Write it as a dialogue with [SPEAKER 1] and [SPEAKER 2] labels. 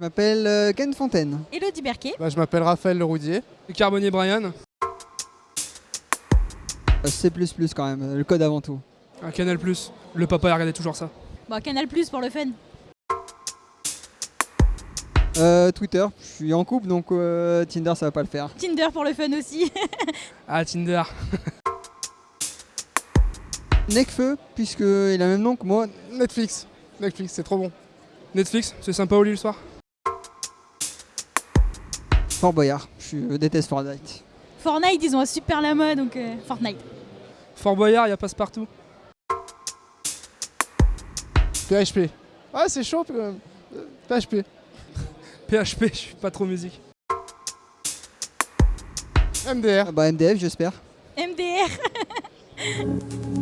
[SPEAKER 1] m'appelle euh, Ken Fontaine.
[SPEAKER 2] Elodie Berquet.
[SPEAKER 3] Bah, je m'appelle Raphaël Leroudier.
[SPEAKER 4] Carbonier Brian.
[SPEAKER 1] Euh, C++ quand même, le code avant tout.
[SPEAKER 4] Un Canal Le papa il regardait toujours ça.
[SPEAKER 2] Bon, Canal Plus pour le fun.
[SPEAKER 1] Euh, Twitter, je suis en couple donc euh, Tinder ça va pas le faire.
[SPEAKER 2] Tinder pour le fun aussi.
[SPEAKER 4] Ah Tinder.
[SPEAKER 1] Necfeu, puisqu'il a le même nom que moi.
[SPEAKER 3] Netflix. Netflix, c'est trop bon.
[SPEAKER 4] Netflix, c'est sympa au lit le soir?
[SPEAKER 1] Fort Boyard, je déteste Fortnite.
[SPEAKER 2] Fortnite, ils ont un super lama, donc euh, Fortnite.
[SPEAKER 4] Fort Boyard, il y a passe-partout.
[SPEAKER 3] PHP. Ah, c'est chaud quand même. Euh, PHP.
[SPEAKER 4] PHP, je suis pas trop musique.
[SPEAKER 3] MDR.
[SPEAKER 1] Ah bah MDF j'espère.
[SPEAKER 2] MDR.